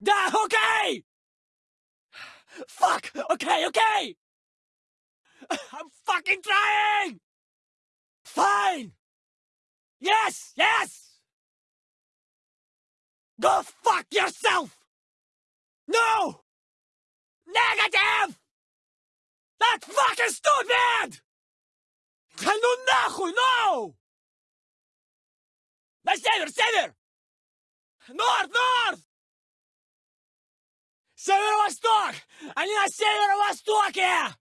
Да, окей! Fuck! Okay, okay! I'm fucking trying! Fine! Yes, yes! Go fuck yourself! No! Negative! That's fucking stupid! Да ну нахуй, no! На север, север! Норд, норд! Северо-восток! Они на северо-востоке!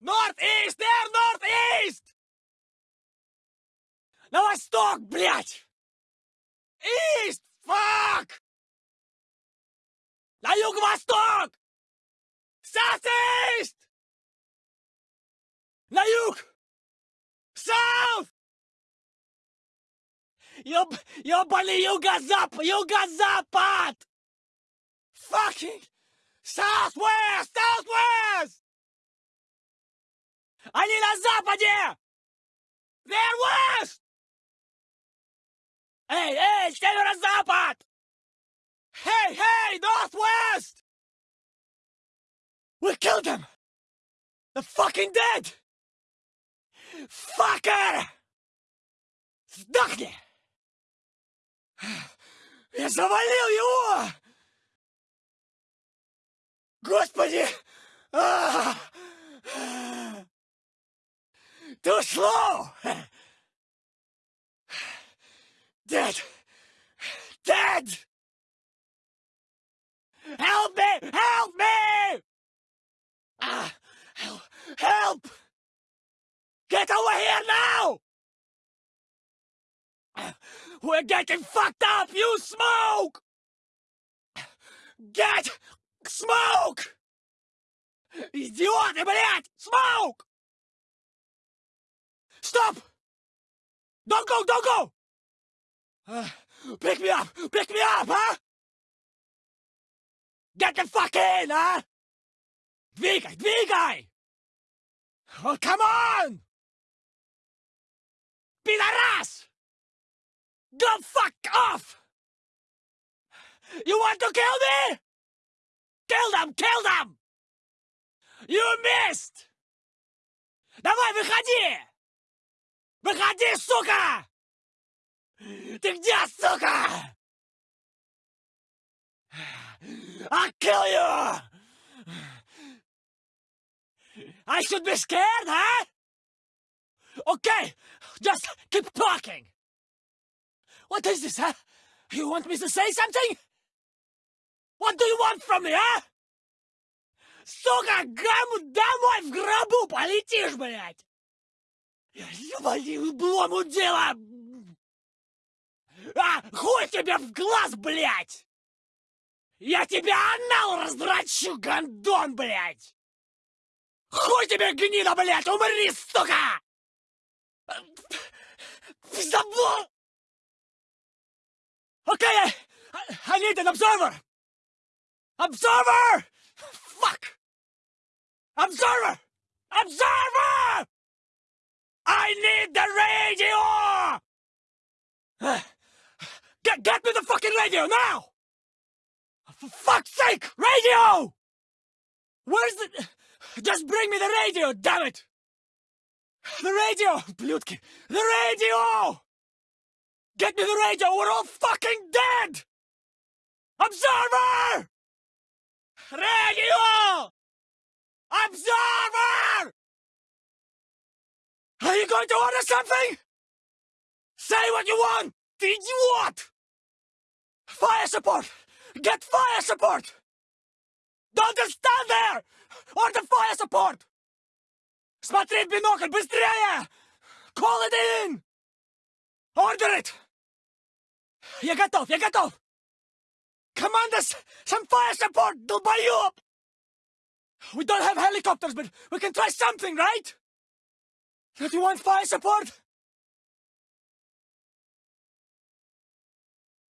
Норд-ист, эр, норд-ист! На восток, блядь! Ист, фак! На юго-восток! South-east! На юг! South! Ёб... ёбаный юго-запад! Юго-запад! Fucking Southwest! Southwest! Они на западе! They're west! Эй, эй, северо-запад! Hey, hey, northwest! We killed them! They're fucking dead! Fucker! Сдохни! Я завалил его! Господи! А! Too slow! Dead! Dead! Help me! Help me! Ah, help! Help! Get over here now! We're getting fucked up! You smoke! Get smoke! Идиоты, блядь! Smoke! Stop! Don't go, don't go! Uh, pick me up! Pick me up, huh? Get the fuck in, huh? Двигай, двигай! Oh, come on! Пидорас! Go fuck off! You want to kill me? Kill them! Kill them! You missed! Давай, выходи! Выходи, сука! Ты где, сука? I'll kill you! I should be scared, huh? Okay, just keep talking. What is this, huh? You want me to say something? What do you want from me, а? Сука, гаму домой в гробу полетишь, блядь! Ебали, блому дело! А, хуй тебе в глаз, блядь! Я тебя анал раздрачу, гандон, блядь! Хуй тебе, гнида, блядь, умри, сука! Забыл! Okay, I, I, I need an observer! Observer! Fuck! Observer! Observer! I need the radio! Get, get me the fucking radio now! For fuck's sake, radio! Where's the... Just bring me the radio, damn it! The radio, Blutki! The radio! Get me the radio, we're all fucking dead! Observer! Radio! Observer! Are you going to order something? Say what you want, idiot! Fire support! Get fire support! Don't just stand there! Order fire support! Смотри в бинокль, быстрее! Call it in! Order it! Я готов, я готов! Commanders, some fire support! They'll buy you up! We don't have helicopters, but we can try something, right? Do you want fire support?